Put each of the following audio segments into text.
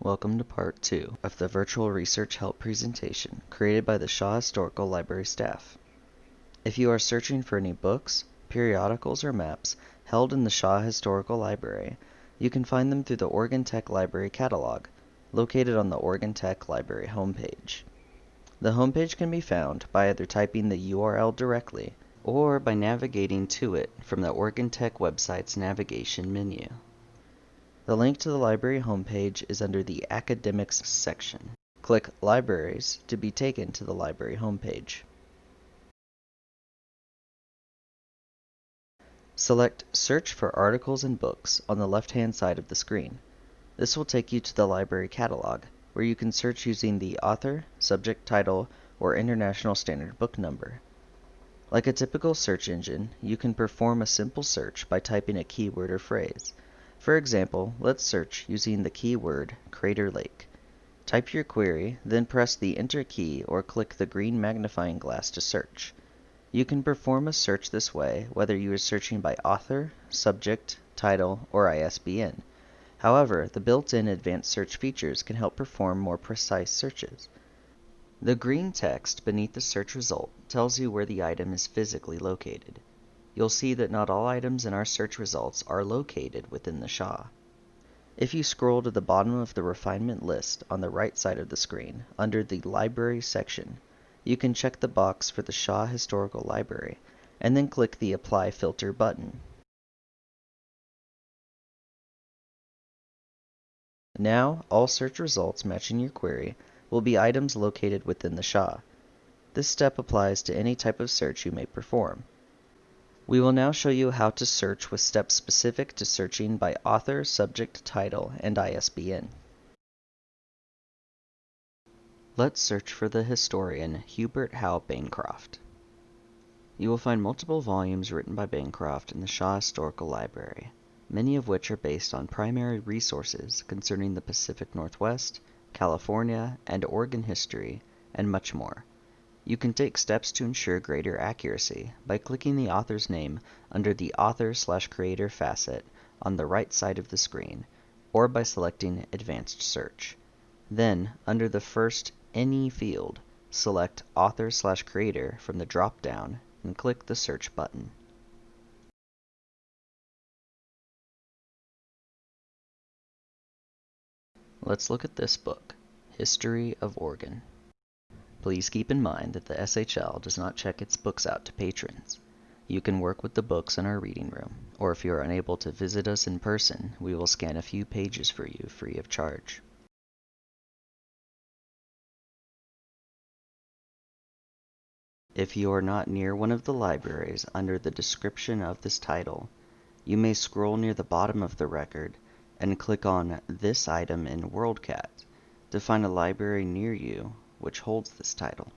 Welcome to part 2 of the virtual research help presentation created by the Shaw Historical Library staff. If you are searching for any books, periodicals, or maps held in the Shaw Historical Library, you can find them through the Oregon Tech Library catalog, located on the Oregon Tech Library homepage. The homepage can be found by either typing the URL directly or by navigating to it from the Oregon Tech website's navigation menu. The link to the library homepage is under the Academics section. Click Libraries to be taken to the library homepage. Select Search for Articles and Books on the left-hand side of the screen. This will take you to the library catalog, where you can search using the author, subject title, or International Standard Book Number. Like a typical search engine, you can perform a simple search by typing a keyword or phrase. For example, let's search using the keyword Crater Lake. Type your query, then press the Enter key or click the green magnifying glass to search. You can perform a search this way whether you are searching by author, subject, title, or ISBN. However, the built-in advanced search features can help perform more precise searches. The green text beneath the search result tells you where the item is physically located you'll see that not all items in our search results are located within the SHA. If you scroll to the bottom of the refinement list on the right side of the screen, under the Library section, you can check the box for the Shaw Historical Library, and then click the Apply Filter button. Now, all search results matching your query will be items located within the SHA. This step applies to any type of search you may perform. We will now show you how to search with steps specific to searching by author, subject, title, and ISBN. Let's search for the historian Hubert Howe Bancroft. You will find multiple volumes written by Bancroft in the Shaw Historical Library, many of which are based on primary resources concerning the Pacific Northwest, California, and Oregon history, and much more. You can take steps to ensure greater accuracy by clicking the author's name under the Author slash Creator facet on the right side of the screen, or by selecting Advanced Search. Then, under the first Any field, select Author slash Creator from the drop-down and click the Search button. Let's look at this book, History of Oregon. Please keep in mind that the SHL does not check its books out to patrons. You can work with the books in our reading room, or if you are unable to visit us in person, we will scan a few pages for you free of charge. If you are not near one of the libraries under the description of this title, you may scroll near the bottom of the record and click on this item in WorldCat to find a library near you which holds this title.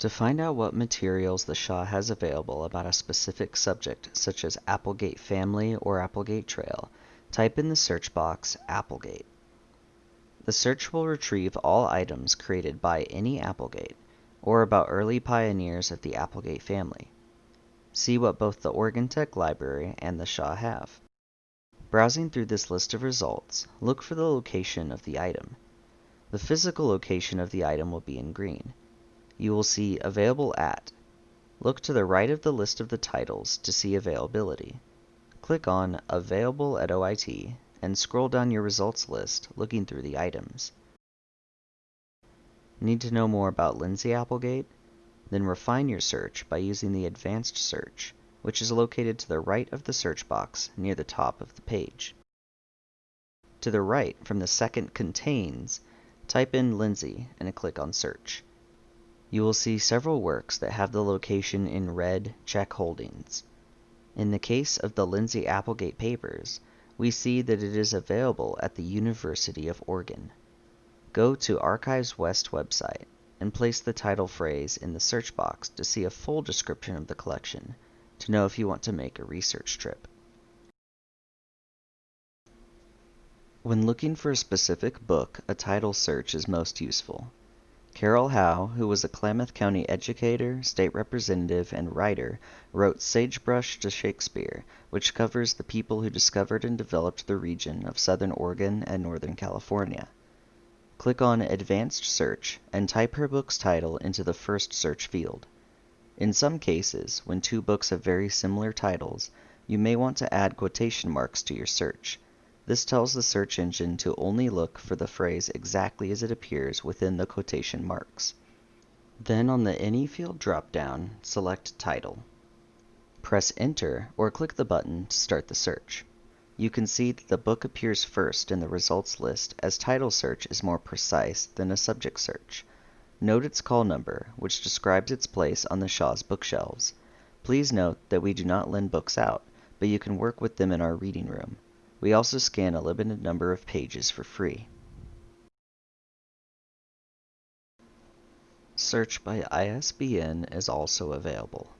To find out what materials the Shaw has available about a specific subject, such as Applegate Family or Applegate Trail, type in the search box Applegate. The search will retrieve all items created by any Applegate or about early pioneers of the Applegate family. See what both the Oregon Tech Library and the Shaw have. Browsing through this list of results, look for the location of the item. The physical location of the item will be in green. You will see Available At. Look to the right of the list of the titles to see availability. Click on Available at OIT and scroll down your results list looking through the items. Need to know more about Lindsay Applegate? Then refine your search by using the Advanced Search, which is located to the right of the search box near the top of the page. To the right from the second Contains, type in Lindsay and click on Search. You will see several works that have the location in red check holdings. In the case of the Lindsay Applegate papers, we see that it is available at the University of Oregon. Go to Archives West website and place the title phrase in the search box to see a full description of the collection, to know if you want to make a research trip. When looking for a specific book, a title search is most useful. Carrol Howe, who was a Klamath County educator, state representative, and writer, wrote Sagebrush to Shakespeare, which covers the people who discovered and developed the region of southern Oregon and northern California. Click on Advanced Search and type her book's title into the first search field. In some cases, when two books have very similar titles, you may want to add quotation marks to your search. This tells the search engine to only look for the phrase exactly as it appears within the quotation marks. Then on the Any Field dropdown, select Title. Press Enter or click the button to start the search. You can see that the book appears first in the results list as title search is more precise than a subject search. Note its call number, which describes its place on the Shaw's bookshelves. Please note that we do not lend books out, but you can work with them in our reading room. We also scan a limited number of pages for free. Search by ISBN is also available.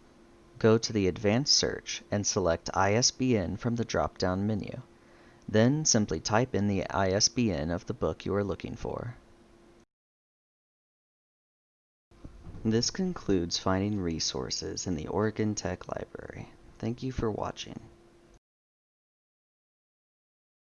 Go to the Advanced Search and select ISBN from the drop-down menu. Then simply type in the ISBN of the book you are looking for. This concludes finding resources in the Oregon Tech Library. Thank you for watching.